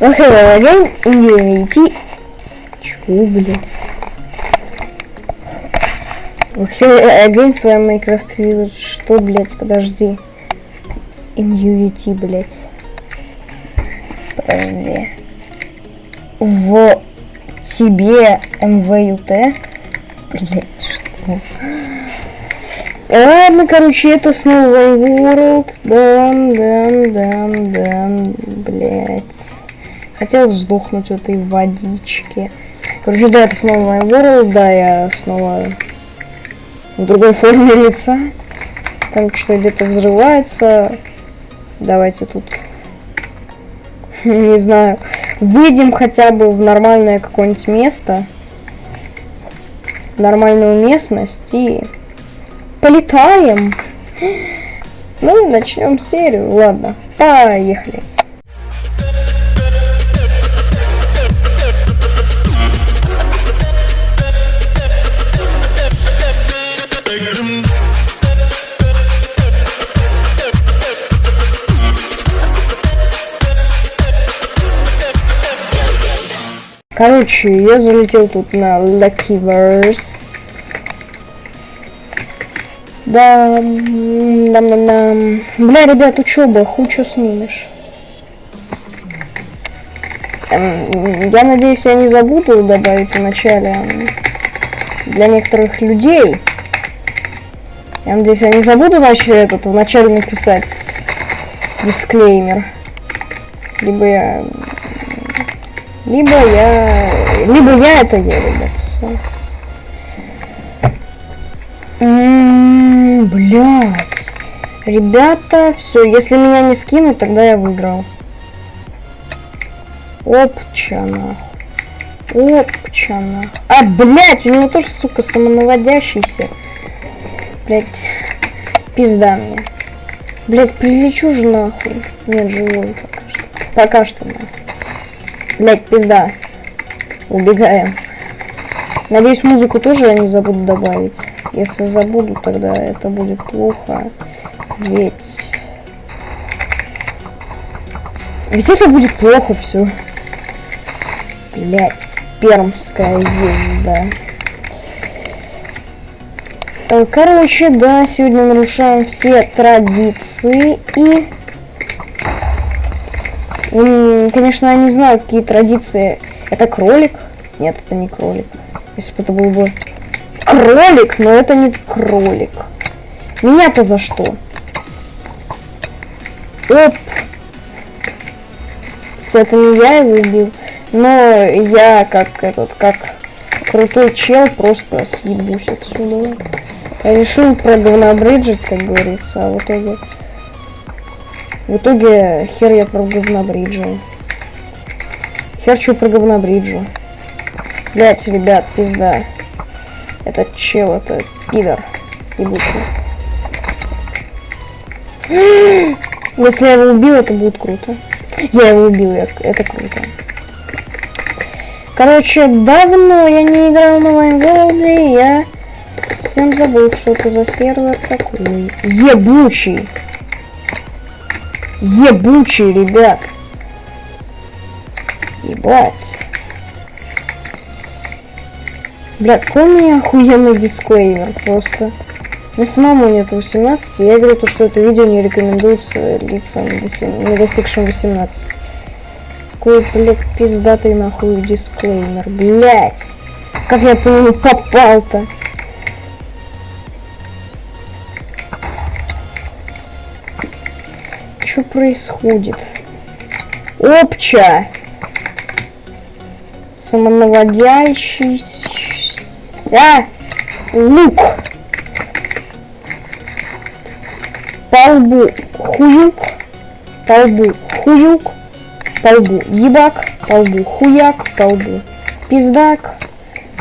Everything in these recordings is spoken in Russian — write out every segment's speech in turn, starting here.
Okay, again, Unity. Чего, блядь? Okay, again, с вами Minecraft Village. Что, блядь, подожди. Unity, блядь. Подожди. В тебе МВЮТ? Блядь, что? Ладно, короче, это снова World. Да, да, да, да, блядь. Хотел сдохнуть в этой водичке. Короче, да, это снова World, да, я снова в другой форме лица. Там что где-то взрывается. Давайте тут, не знаю, выйдем хотя бы в нормальное какое-нибудь место. Нормальную местность и полетаем. Ну и начнем серию. Ладно, поехали. Короче, я залетел тут на Luckyverse. Да, дам дам дам Бля, ребят, учеба, хуй что снимешь. Эм, я надеюсь, я не забуду добавить в начале для некоторых людей. Я надеюсь, я не забуду начать этот в начале написать дисклеймер. Либо я либо я... Либо я это я, ребят. Блядь. Ребята, все, если меня не скинут, тогда я выиграл. Опча, нахуй. Опча, нахуй. А, блядь, у него тоже, сука, самонаводящийся. Блядь, пизда мне. Блядь, прилечу же нахуй. Нет, живой пока что. Пока что, нахуй. Блять, пизда. Убегаем. Надеюсь, музыку тоже я не забуду добавить. Если забуду, тогда это будет плохо. Ведь... Ведь это будет плохо все. Блять, пермская езда. Короче, да, сегодня нарушаем все традиции и конечно, я не знаю, какие традиции. Это кролик? Нет, это не кролик. Если бы это был бы кролик, но это не кролик. Меня-то за что? Оп! Это не я его убил, но я как этот, как крутой чел просто съебусь отсюда. Я решил проговнобриджить, как говорится, а в итоге в итоге хер я про говнобриджу. Хер что про говнобриджу. Блять, ребят, пизда. Этот чел, это пидор. Ебучий. Если я его убил, это будет круто. Я его убил, я, это круто. Короче, давно я не играл на Вайнголде, я всем забыл, что это за сервер такой. Ебучий. Ебучий, ребят. Ебать. Бля, какой у меня охуенный дисклеймер просто. Мне самому нет 18, я говорю то, что это видео не рекомендуется лицам не достигшим 18. Какой, блядь, пиздатый нахуй дисклеймер, блядь. Как я по нему попал-то? что происходит? Опча! Самонаводящийся лук. По лбу хуюк. По лбу хуюк. По ебак. По лбу хуяк. По лбу пиздак.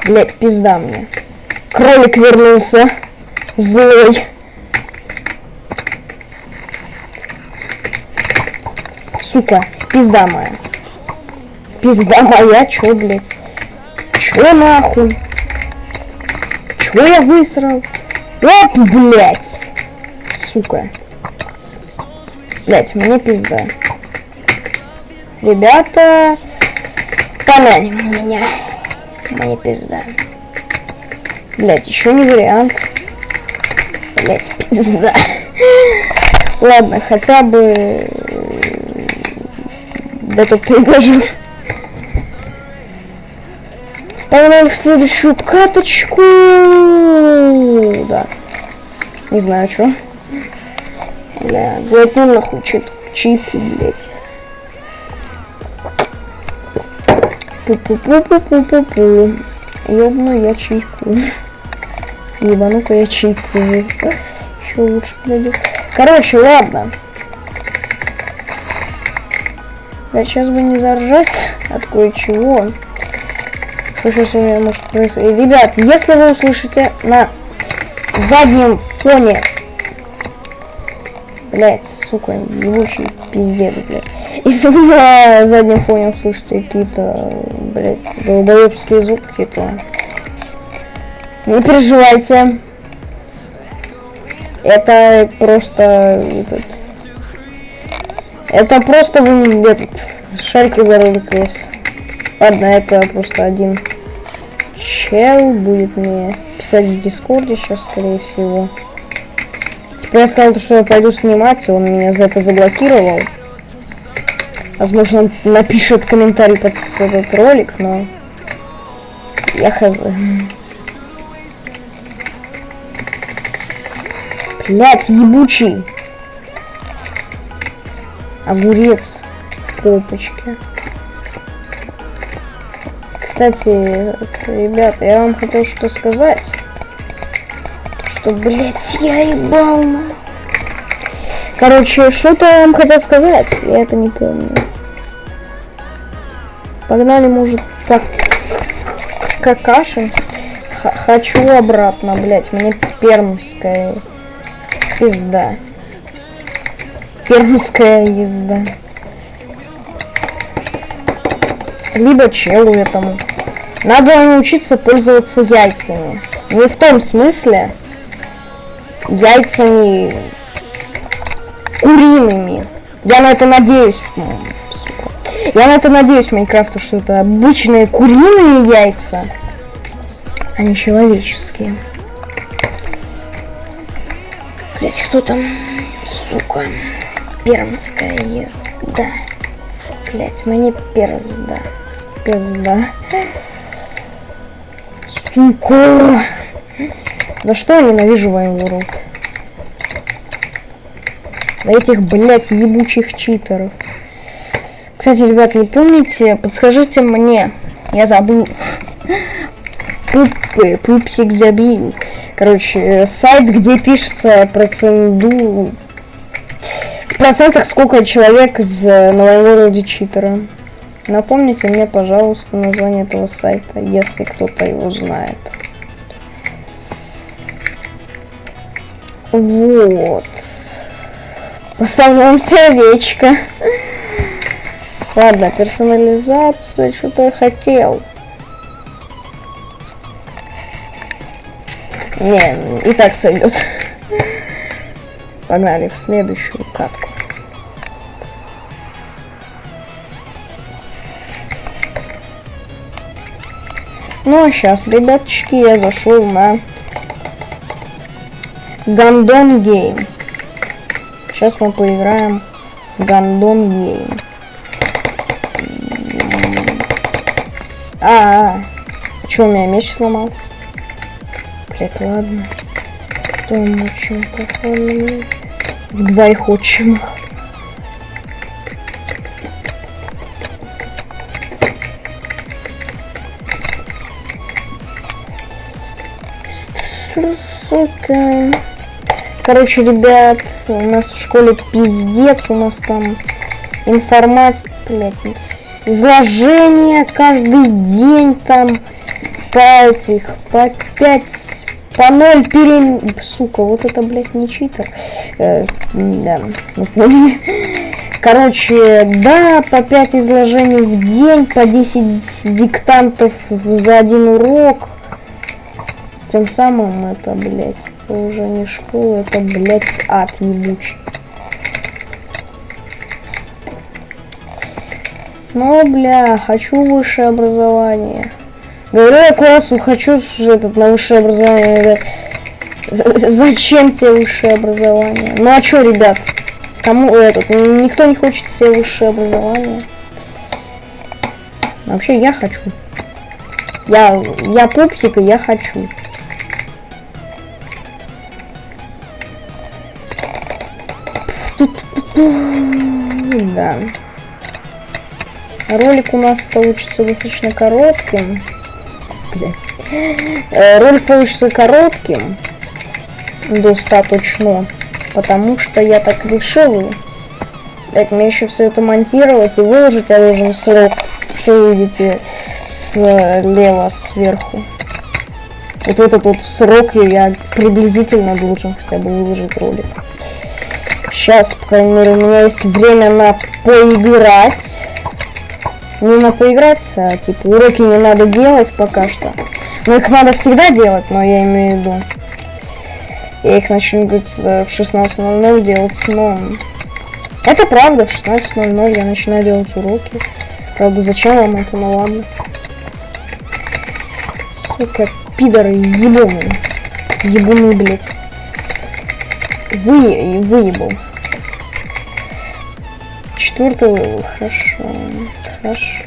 Блять, пизда мне. Кролик вернулся. Злой. сука, пизда моя. Пизда моя, чё, блядь? Чё нахуй? Чё я высрал? Оп, блядь! Сука. Блядь, мне пизда. Ребята, помянем меня. Мне пизда. Блять, еще не вариант. Блять, пизда. Ладно, хотя бы до топ-3 даже. Погнали в следующую каточку. Да. Не знаю, что. Бля, блядь, ну нахуй чип, чипу, блядь. Пу-пу-пу-пу-пу-пу-пу. Ёбну я чайку. Ебану-ка я чайку. Еще лучше пройдет. Короче, ладно. Я сейчас бы не заржать от кое-чего. Что сейчас у меня может происходить? Ребят, если вы услышите на заднем фоне Блять, сука, ебучий пиздец, блядь. Если вы на заднем фоне услышите какие-то, блять, долбоебские звуки, то не переживайте. Это просто этот, это просто вы этот шарики зарылись. Ладно, это просто один чел будет мне писать в дискорде сейчас, скорее всего. Я сказал, что я пойду снимать, он меня за это заблокировал. Возможно, он напишет комментарий под этот ролик, но я хз. Блять, ебучий. Огурец. Попочки. Кстати, ребят, я вам хотел что сказать что, блядь, я ебал. Короче, что-то я вам хотел сказать, я это не помню. Погнали, может, так какашем. Хочу обратно, блядь, мне пермская пизда. Пермская езда. Либо челу этому. Надо научиться пользоваться яйцами. Не в том смысле, яйцами куриными. Я на это надеюсь. Я на это надеюсь, Майнкрафту, что это обычные куриные яйца, а не человеческие. Блять, кто там? Сука. Пермская езда. Блять, мне перзда. Пизда. Сука. За что я ненавижу Вайн World? За этих, блядь, ебучих читеров. Кстати, ребят, не помните, подскажите мне. Я забыл. Пупы, пупсик забил. Короче, сайт, где пишется проценту... В процентах сколько человек из новогороде читера. Напомните мне, пожалуйста, название этого сайта, если кто-то его знает. Вот. Поставлю вам сердечко. Ладно, персонализация, что-то я хотел. Не, и так сойдет. Погнали в следующую катку. Ну а сейчас, ребяточки, я зашел на Гандон Гейм. Сейчас мы поиграем в Гандон Гейм. А, -а, -а. Что, у меня меч сломался? Блять, ладно. Кто ему чем походу? В двоих отчимах. Сука. Короче, ребят, у нас в школе пиздец, у нас там информация, блядь, изложение каждый день там по этих, по 5, по 0 перем... Сука, вот это, блядь, не читер. Э, да, Короче, да, по 5 изложений в день, по 10 диктантов за один урок. Тем самым это, блядь, это уже не школа, это, блядь, ад ебучий. Ну, бля, хочу высшее образование. Говорю я классу, хочу этот, на высшее образование. Зачем тебе высшее образование? Ну а чё, ребят? Кому этот? Никто не хочет себе высшее образование. Вообще я хочу. Я, я пупсик, и я хочу. Ролик у нас получится достаточно коротким. Блять. Э, ролик получится коротким. Достаточно. Потому что я так решил. Блять, мне еще все это монтировать и выложить я должен срок. Что вы видите слева сверху. Вот этот вот срок я приблизительно должен хотя бы выложить ролик. Сейчас, по крайней мере, у меня есть время на поиграть. Не на поиграть, а типа уроки не надо делать пока что. Но их надо всегда делать, но я имею в виду. Я их начну говорить, в 16.00 делать, но... Это правда, в 16.00 я начинаю делать уроки. Правда, зачем вам это, ну ладно. Сука, пидоры ебаные. Ебаные, блядь. Вы, выебал. Четвертый хорошо. Хорошо.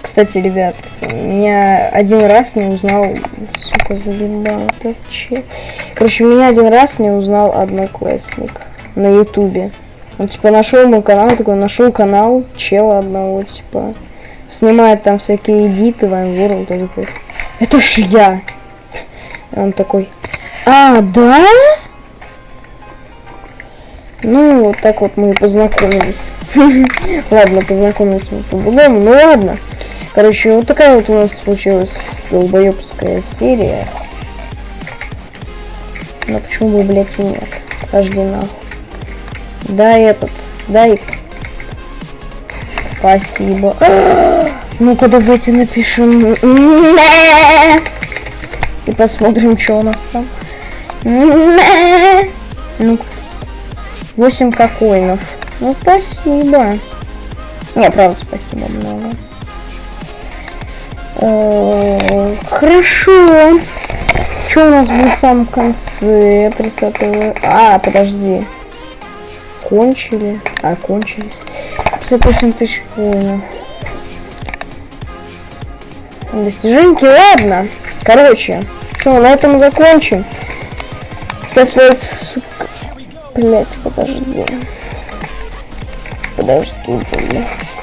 Кстати, ребят, меня один раз не узнал, сука, заебал, это че? Короче, меня один раз не узнал одноклассник на ютубе. Он типа нашел мой канал, такой нашел канал чела одного, типа снимает там всякие эдиты, Вайн World, он такой, это ж я. И он такой, а, да? Ну, вот так вот мы познакомились. ладно, познакомились мы по-другому, ну ладно. Короче, вот такая вот у нас получилась долбоебская серия. Но почему бы, блядь, нет? Подожди нахуй. Да, этот, дай. Спасибо. Ну-ка, давайте напишем. И посмотрим, что у нас там. Ну, 8 кокоинов. Ну, спасибо. Не, правда, спасибо много. О, хорошо. Что у нас будет в самом конце? 30 А, подожди. Кончили. А, кончились. 58 тысяч коинов. Достиженьки, ладно. Короче, все, на этом закончим. Ставь лайк. Блять, подожди. Подожди, блять.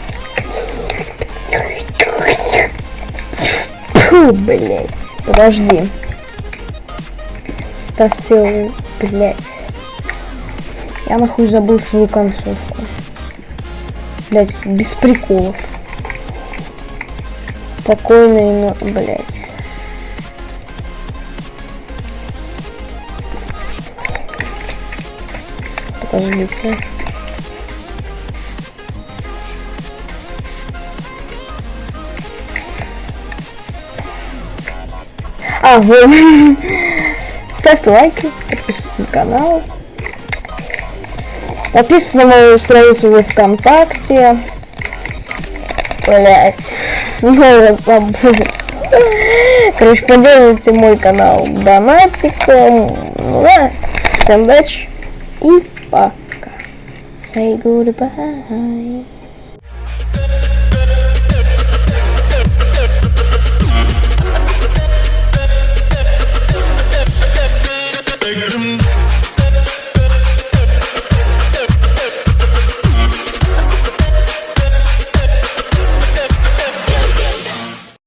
Блять. Подожди. Ставьте, блять. Я нахуй забыл свою концовку. Блять, без приколов. Спокойно, но, блять. Подождите. А, вот. Ставьте лайки, подписывайтесь на канал. Подписывайтесь на мою страницу во ВКонтакте. Блять, снова забыл. Короче, поддерживайте мой канал донатиком. Ну да, всем удачи и fuck. Say goodbye.